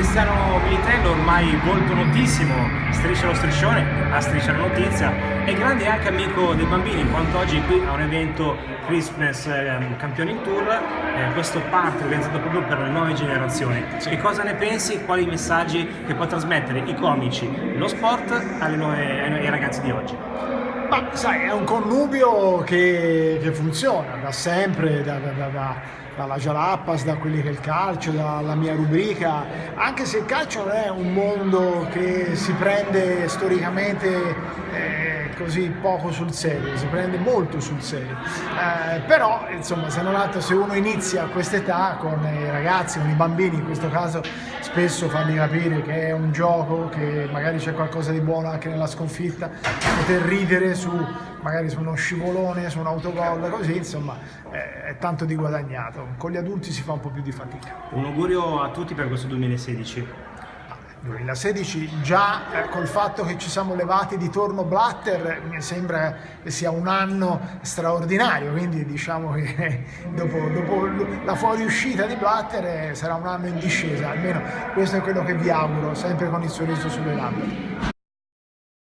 Cristiano Militello, ormai volto notissimo, striscia lo striscione, a striscia la notizia, è grande anche amico dei bambini, in quanto oggi qui a un evento Christmas eh, Campioni Tour, eh, questo party organizzato proprio per le nuove generazioni. Che cosa ne pensi? Quali messaggi che può trasmettere i comici, lo sport alle nuove, ai ragazzi di oggi? Ma sai, è un connubio che, che funziona da sempre, da, da, da, dalla Jalappas, da quelli che è il calcio, dalla mia rubrica, anche se il calcio non è un mondo che si prende storicamente eh, così poco sul serio, si prende molto sul serio. Eh, però, insomma, se non altro, se uno inizia a quest'età con i ragazzi, con i bambini in questo caso, spesso fargli capire che è un gioco, che magari c'è qualcosa di buono anche nella sconfitta, poter ridere su magari su uno scivolone, su un autogol, così insomma è, è tanto di guadagnato. Con gli adulti si fa un po' più di fatica. Un augurio a tutti per questo 2016. 2016 già eh, col fatto che ci siamo levati di torno Blatter mi sembra che sia un anno straordinario quindi diciamo che dopo, dopo la fuoriuscita di Blatter eh, sarà un anno in discesa almeno questo è quello che vi auguro sempre con il sorriso sulle labbra